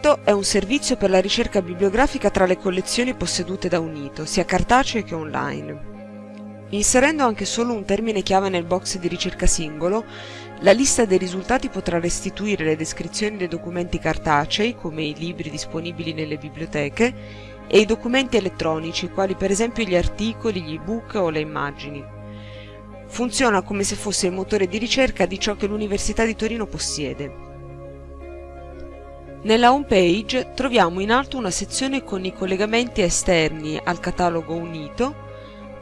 Sotto è un servizio per la ricerca bibliografica tra le collezioni possedute da Unito, sia cartacee che online. Inserendo anche solo un termine chiave nel box di ricerca singolo, la lista dei risultati potrà restituire le descrizioni dei documenti cartacei, come i libri disponibili nelle biblioteche, e i documenti elettronici, quali per esempio gli articoli, gli ebook o le immagini. Funziona come se fosse il motore di ricerca di ciò che l'Università di Torino possiede. Nella home page troviamo in alto una sezione con i collegamenti esterni al catalogo Unito,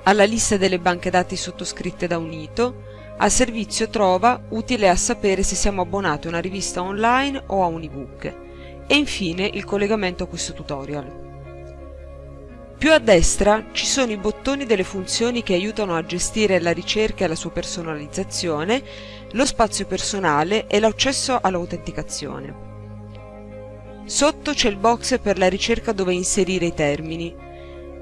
alla lista delle banche dati sottoscritte da Unito, al servizio Trova utile a sapere se siamo abbonati a una rivista online o a un ebook e infine il collegamento a questo tutorial. Più a destra ci sono i bottoni delle funzioni che aiutano a gestire la ricerca e la sua personalizzazione, lo spazio personale e l'accesso all'autenticazione. Sotto c'è il box per la ricerca dove inserire i termini.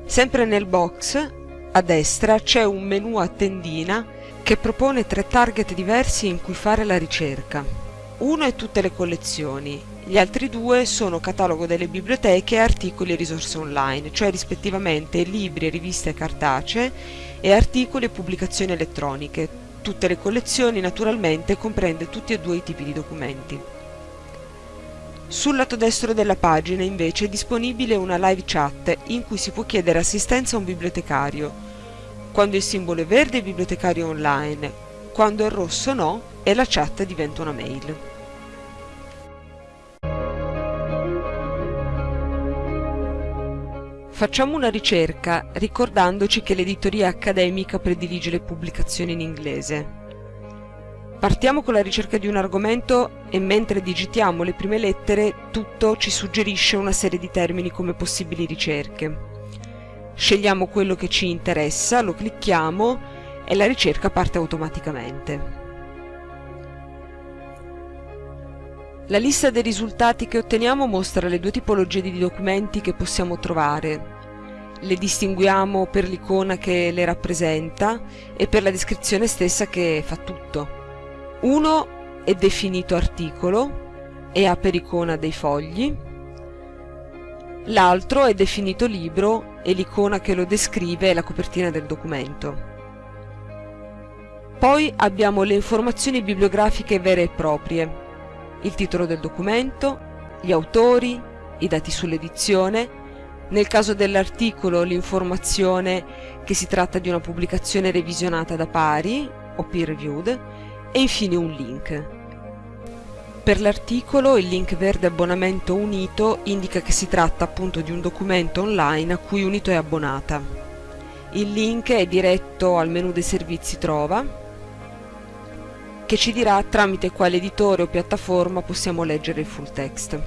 Sempre nel box a destra c'è un menu a tendina che propone tre target diversi in cui fare la ricerca. Uno è tutte le collezioni, gli altri due sono catalogo delle biblioteche e articoli e risorse online, cioè rispettivamente libri, riviste cartacee e articoli e pubblicazioni elettroniche. Tutte le collezioni naturalmente comprende tutti e due i tipi di documenti. Sul lato destro della pagina invece è disponibile una live chat in cui si può chiedere assistenza a un bibliotecario. Quando il simbolo è verde è bibliotecario online, quando è rosso no e la chat diventa una mail. Facciamo una ricerca ricordandoci che l'editoria accademica predilige le pubblicazioni in inglese. Partiamo con la ricerca di un argomento e mentre digitiamo le prime lettere tutto ci suggerisce una serie di termini come possibili ricerche. Scegliamo quello che ci interessa, lo clicchiamo e la ricerca parte automaticamente. La lista dei risultati che otteniamo mostra le due tipologie di documenti che possiamo trovare. Le distinguiamo per l'icona che le rappresenta e per la descrizione stessa che fa tutto. Uno è definito articolo e ha per icona dei fogli, l'altro è definito libro e l'icona che lo descrive è la copertina del documento. Poi abbiamo le informazioni bibliografiche vere e proprie, il titolo del documento, gli autori, i dati sull'edizione, nel caso dell'articolo l'informazione che si tratta di una pubblicazione revisionata da pari o peer reviewed e infine un link. Per l'articolo il link verde abbonamento unito indica che si tratta appunto di un documento online a cui Unito è abbonata. Il link è diretto al menu dei servizi Trova che ci dirà tramite quale editore o piattaforma possiamo leggere il full text.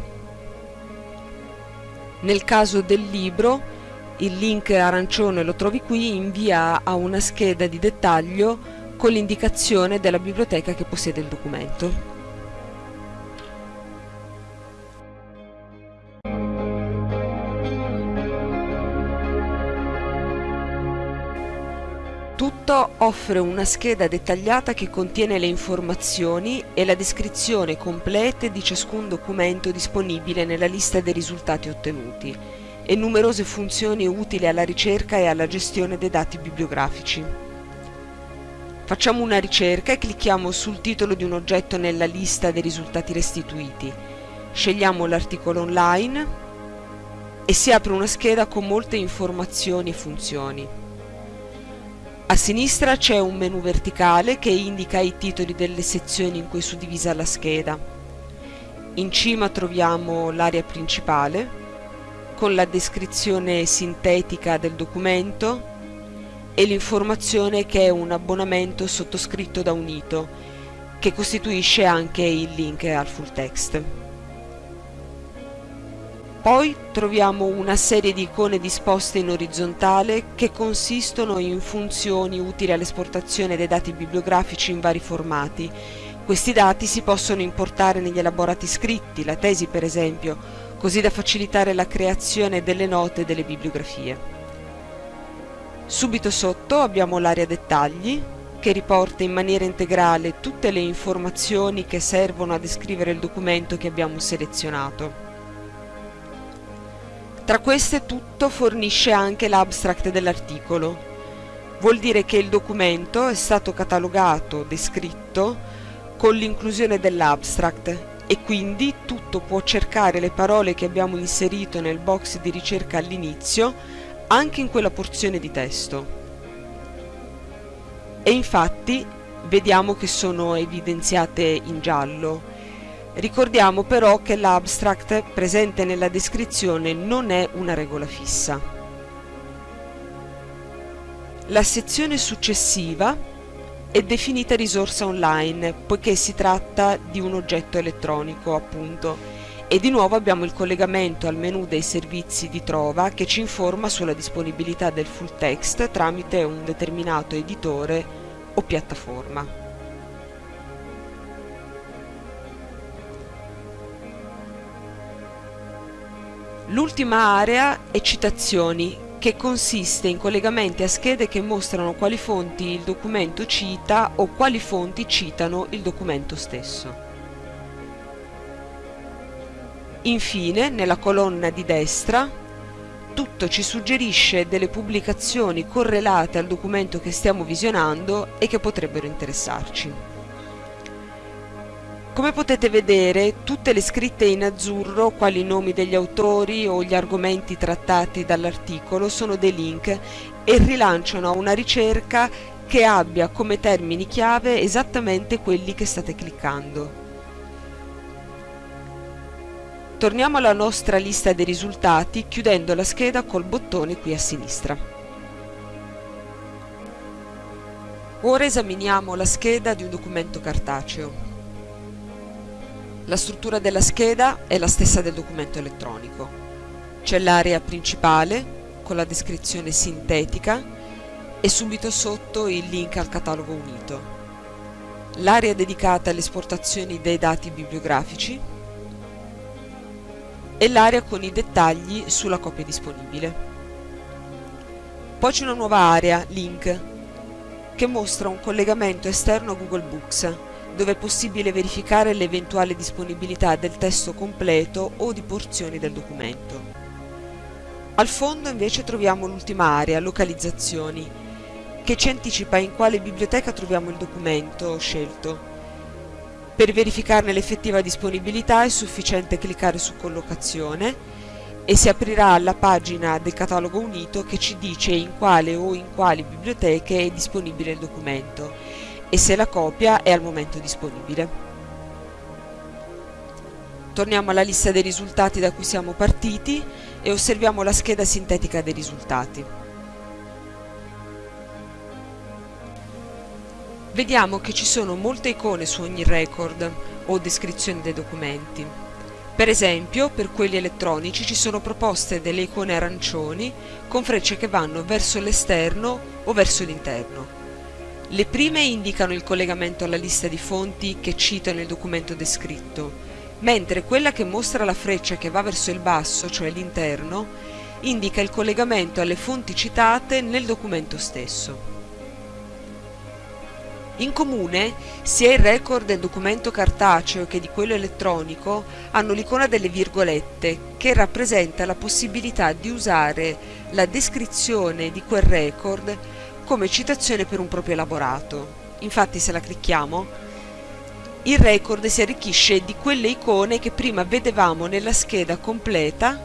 Nel caso del libro il link arancione lo trovi qui invia a una scheda di dettaglio con l'indicazione della biblioteca che possiede il documento. Tutto offre una scheda dettagliata che contiene le informazioni e la descrizione completa di ciascun documento disponibile nella lista dei risultati ottenuti e numerose funzioni utili alla ricerca e alla gestione dei dati bibliografici. Facciamo una ricerca e clicchiamo sul titolo di un oggetto nella lista dei risultati restituiti. Scegliamo l'articolo online e si apre una scheda con molte informazioni e funzioni. A sinistra c'è un menu verticale che indica i titoli delle sezioni in cui è suddivisa la scheda. In cima troviamo l'area principale con la descrizione sintetica del documento e l'informazione che è un abbonamento sottoscritto da Unito, che costituisce anche il link al full text. Poi troviamo una serie di icone disposte in orizzontale che consistono in funzioni utili all'esportazione dei dati bibliografici in vari formati. Questi dati si possono importare negli elaborati scritti, la tesi per esempio, così da facilitare la creazione delle note delle bibliografie. Subito sotto abbiamo l'area dettagli che riporta in maniera integrale tutte le informazioni che servono a descrivere il documento che abbiamo selezionato. Tra queste tutto fornisce anche l'abstract dell'articolo. Vuol dire che il documento è stato catalogato, descritto, con l'inclusione dell'abstract e quindi tutto può cercare le parole che abbiamo inserito nel box di ricerca all'inizio anche in quella porzione di testo. E infatti vediamo che sono evidenziate in giallo. Ricordiamo però che l'abstract presente nella descrizione non è una regola fissa. La sezione successiva è definita risorsa online poiché si tratta di un oggetto elettronico appunto e di nuovo abbiamo il collegamento al menu dei servizi di trova che ci informa sulla disponibilità del full text tramite un determinato editore o piattaforma. L'ultima area è citazioni, che consiste in collegamenti a schede che mostrano quali fonti il documento cita o quali fonti citano il documento stesso. Infine, nella colonna di destra, tutto ci suggerisce delle pubblicazioni correlate al documento che stiamo visionando e che potrebbero interessarci. Come potete vedere, tutte le scritte in azzurro, quali i nomi degli autori o gli argomenti trattati dall'articolo, sono dei link e rilanciano una ricerca che abbia come termini chiave esattamente quelli che state cliccando. Torniamo alla nostra lista dei risultati chiudendo la scheda col bottone qui a sinistra. Ora esaminiamo la scheda di un documento cartaceo. La struttura della scheda è la stessa del documento elettronico. C'è l'area principale con la descrizione sintetica e subito sotto il link al catalogo unito. L'area dedicata alle esportazioni dei dati bibliografici e l'area con i dettagli sulla copia disponibile. Poi c'è una nuova area, link, che mostra un collegamento esterno a Google Books dove è possibile verificare l'eventuale disponibilità del testo completo o di porzioni del documento. Al fondo invece troviamo l'ultima area, localizzazioni, che ci anticipa in quale biblioteca troviamo il documento scelto. Per verificarne l'effettiva disponibilità è sufficiente cliccare su collocazione e si aprirà la pagina del catalogo unito che ci dice in quale o in quali biblioteche è disponibile il documento e se la copia è al momento disponibile. Torniamo alla lista dei risultati da cui siamo partiti e osserviamo la scheda sintetica dei risultati. Vediamo che ci sono molte icone su ogni record o descrizione dei documenti. Per esempio, per quelli elettronici ci sono proposte delle icone arancioni con frecce che vanno verso l'esterno o verso l'interno. Le prime indicano il collegamento alla lista di fonti che citano il documento descritto, mentre quella che mostra la freccia che va verso il basso, cioè l'interno, indica il collegamento alle fonti citate nel documento stesso. In comune, sia il record del documento cartaceo che di quello elettronico hanno l'icona delle virgolette, che rappresenta la possibilità di usare la descrizione di quel record come citazione per un proprio elaborato. Infatti se la clicchiamo, il record si arricchisce di quelle icone che prima vedevamo nella scheda completa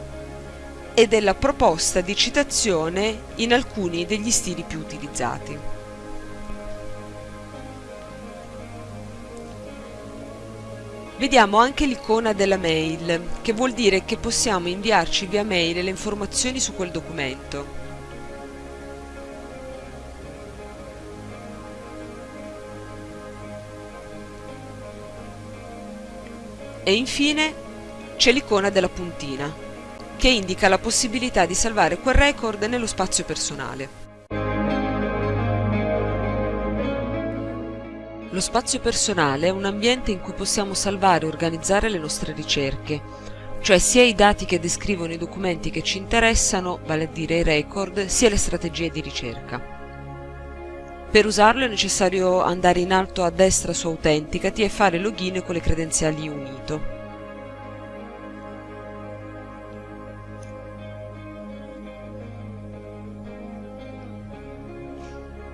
e della proposta di citazione in alcuni degli stili più utilizzati. Vediamo anche l'icona della mail, che vuol dire che possiamo inviarci via mail le informazioni su quel documento. E infine c'è l'icona della puntina, che indica la possibilità di salvare quel record nello spazio personale. Lo spazio personale è un ambiente in cui possiamo salvare e organizzare le nostre ricerche, cioè sia i dati che descrivono i documenti che ci interessano, vale a dire i record, sia le strategie di ricerca. Per usarlo è necessario andare in alto a destra su Autenticati e fare login con le credenziali Unito.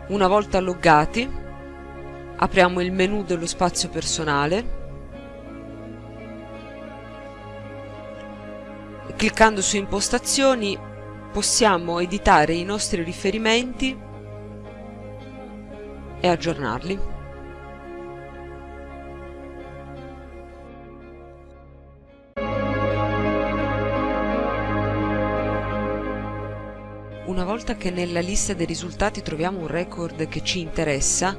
Una volta loggati, apriamo il menu dello spazio personale cliccando su impostazioni possiamo editare i nostri riferimenti e aggiornarli. Una volta che nella lista dei risultati troviamo un record che ci interessa,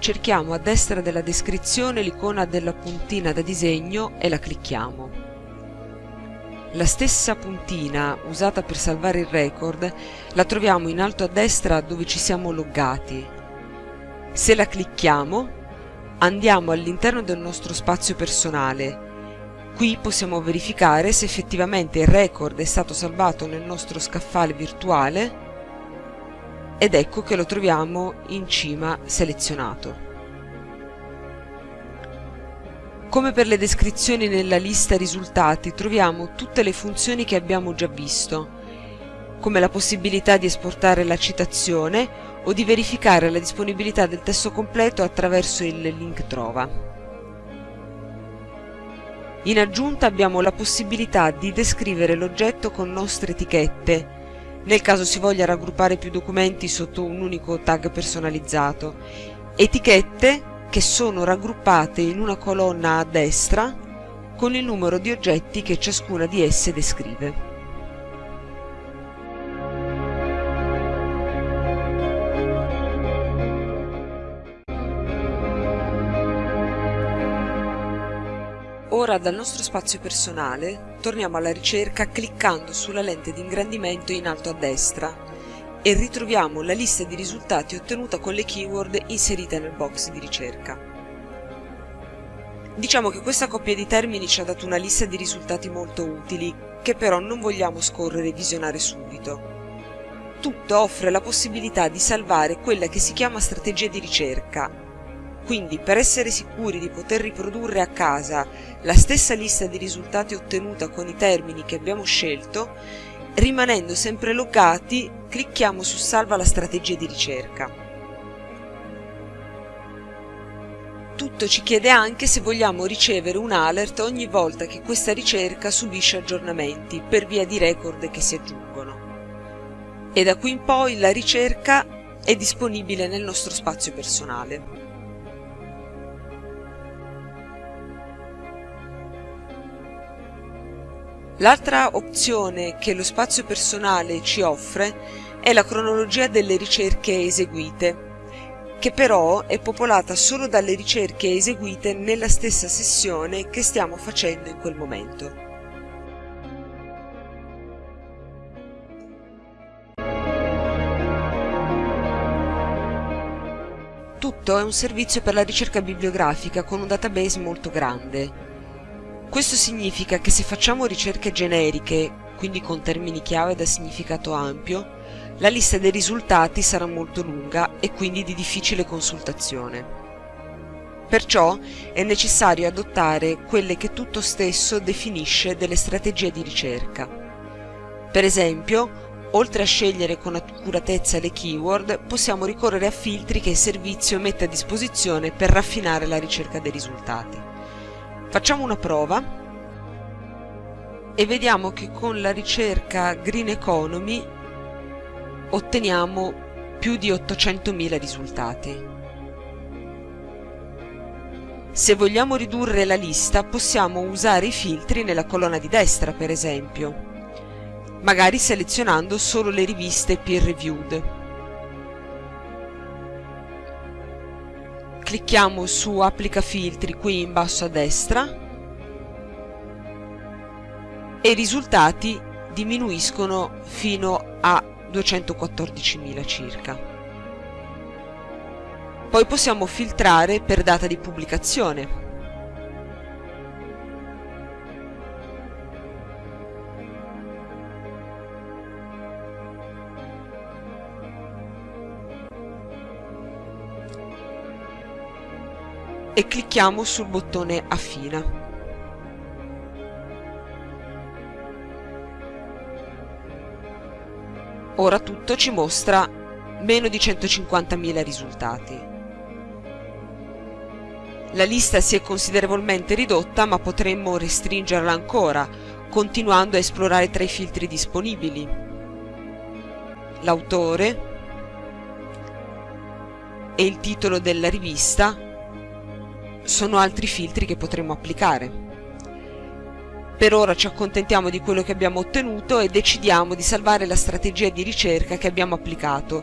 cerchiamo a destra della descrizione l'icona della puntina da disegno e la clicchiamo. La stessa puntina usata per salvare il record la troviamo in alto a destra dove ci siamo loggati. Se la clicchiamo andiamo all'interno del nostro spazio personale. Qui possiamo verificare se effettivamente il record è stato salvato nel nostro scaffale virtuale ed ecco che lo troviamo in cima selezionato. Come per le descrizioni nella lista risultati troviamo tutte le funzioni che abbiamo già visto, come la possibilità di esportare la citazione o di verificare la disponibilità del testo completo attraverso il link trova. In aggiunta abbiamo la possibilità di descrivere l'oggetto con nostre etichette, nel caso si voglia raggruppare più documenti sotto un unico tag personalizzato, etichette che sono raggruppate in una colonna a destra con il numero di oggetti che ciascuna di esse descrive. Ora dal nostro spazio personale torniamo alla ricerca cliccando sulla lente di ingrandimento in alto a destra e ritroviamo la lista di risultati ottenuta con le keyword inserite nel box di ricerca. Diciamo che questa coppia di termini ci ha dato una lista di risultati molto utili, che però non vogliamo scorrere e visionare subito. Tutto offre la possibilità di salvare quella che si chiama strategia di ricerca, quindi per essere sicuri di poter riprodurre a casa la stessa lista di risultati ottenuta con i termini che abbiamo scelto, Rimanendo sempre loggati, clicchiamo su Salva la strategia di ricerca. Tutto ci chiede anche se vogliamo ricevere un alert ogni volta che questa ricerca subisce aggiornamenti per via di record che si aggiungono. E da qui in poi la ricerca è disponibile nel nostro spazio personale. L'altra opzione che lo spazio personale ci offre è la cronologia delle ricerche eseguite, che però è popolata solo dalle ricerche eseguite nella stessa sessione che stiamo facendo in quel momento. Tutto è un servizio per la ricerca bibliografica con un database molto grande, questo significa che se facciamo ricerche generiche, quindi con termini chiave da significato ampio, la lista dei risultati sarà molto lunga e quindi di difficile consultazione. Perciò è necessario adottare quelle che tutto stesso definisce delle strategie di ricerca. Per esempio, oltre a scegliere con accuratezza le keyword, possiamo ricorrere a filtri che il servizio mette a disposizione per raffinare la ricerca dei risultati. Facciamo una prova e vediamo che con la ricerca Green Economy otteniamo più di 800.000 risultati. Se vogliamo ridurre la lista possiamo usare i filtri nella colonna di destra per esempio, magari selezionando solo le riviste peer reviewed. Clicchiamo su applica filtri qui in basso a destra e i risultati diminuiscono fino a 214.000 circa. Poi possiamo filtrare per data di pubblicazione. E clicchiamo sul bottone affina. Ora tutto ci mostra meno di 150.000 risultati. La lista si è considerevolmente ridotta ma potremmo restringerla ancora, continuando a esplorare tra i filtri disponibili. L'autore e il titolo della rivista sono altri filtri che potremmo applicare. Per ora ci accontentiamo di quello che abbiamo ottenuto e decidiamo di salvare la strategia di ricerca che abbiamo applicato,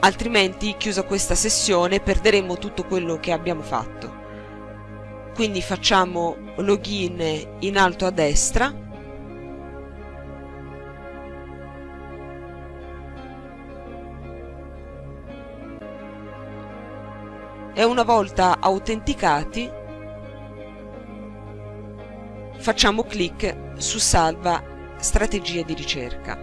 altrimenti chiusa questa sessione perderemo tutto quello che abbiamo fatto. Quindi facciamo login in alto a destra e una volta autenticati facciamo clic su salva strategia di ricerca.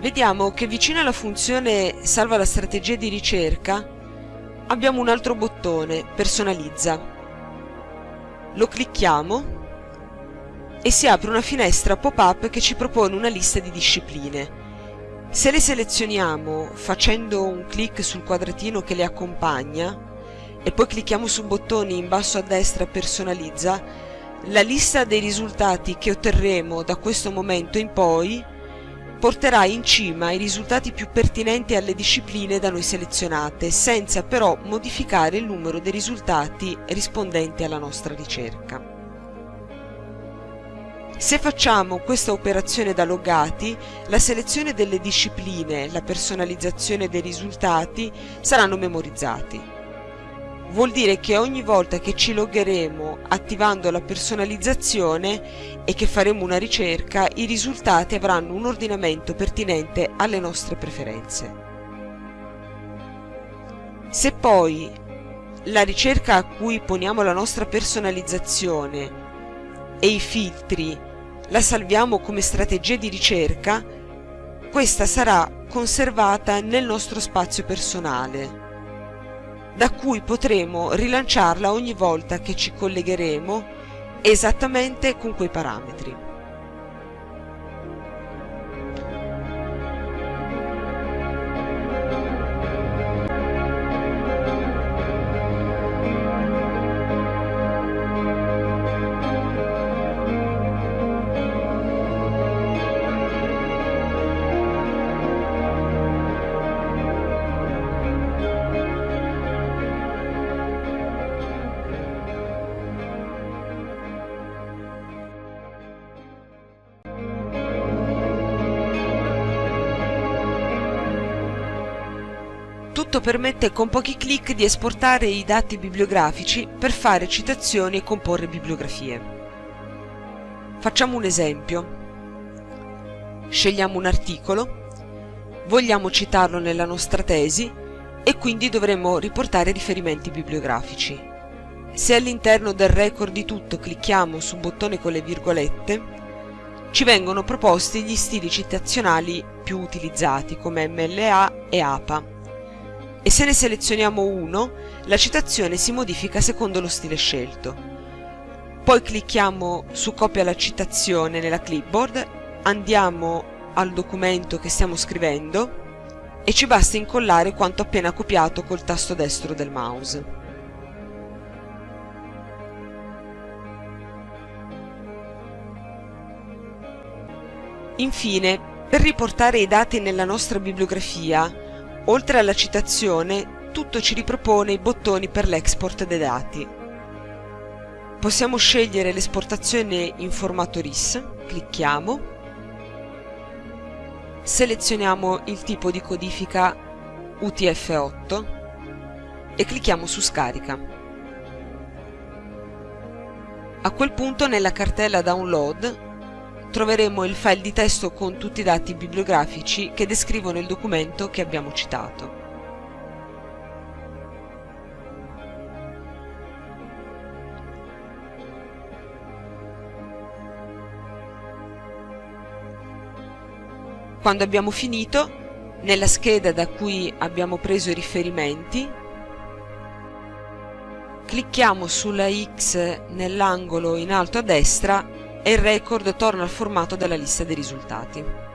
Vediamo che vicino alla funzione salva la strategia di ricerca abbiamo un altro bottone, personalizza. Lo clicchiamo e si apre una finestra pop-up che ci propone una lista di discipline. Se le selezioniamo facendo un clic sul quadratino che le accompagna e poi clicchiamo su bottoni in basso a destra personalizza, la lista dei risultati che otterremo da questo momento in poi porterà in cima i risultati più pertinenti alle discipline da noi selezionate, senza però modificare il numero dei risultati rispondenti alla nostra ricerca. Se facciamo questa operazione da loggati, la selezione delle discipline e la personalizzazione dei risultati saranno memorizzati. Vuol dire che ogni volta che ci loggeremo attivando la personalizzazione e che faremo una ricerca, i risultati avranno un ordinamento pertinente alle nostre preferenze. Se poi la ricerca a cui poniamo la nostra personalizzazione e i filtri la salviamo come strategia di ricerca, questa sarà conservata nel nostro spazio personale da cui potremo rilanciarla ogni volta che ci collegheremo esattamente con quei parametri. Tutto permette con pochi clic di esportare i dati bibliografici per fare citazioni e comporre bibliografie. Facciamo un esempio. Scegliamo un articolo, vogliamo citarlo nella nostra tesi e quindi dovremo riportare riferimenti bibliografici. Se all'interno del record di tutto clicchiamo sul bottone con le virgolette, ci vengono proposti gli stili citazionali più utilizzati come MLA e APA e se ne selezioniamo uno, la citazione si modifica secondo lo stile scelto. Poi clicchiamo su copia la citazione nella clipboard, andiamo al documento che stiamo scrivendo e ci basta incollare quanto appena copiato col tasto destro del mouse. Infine, per riportare i dati nella nostra bibliografia, Oltre alla citazione, tutto ci ripropone i bottoni per l'export dei dati. Possiamo scegliere l'esportazione in formato RIS, clicchiamo, selezioniamo il tipo di codifica UTF-8 e clicchiamo su scarica. A quel punto nella cartella download troveremo il file di testo con tutti i dati bibliografici che descrivono il documento che abbiamo citato. Quando abbiamo finito, nella scheda da cui abbiamo preso i riferimenti, clicchiamo sulla X nell'angolo in alto a destra e il record torna al formato della lista dei risultati.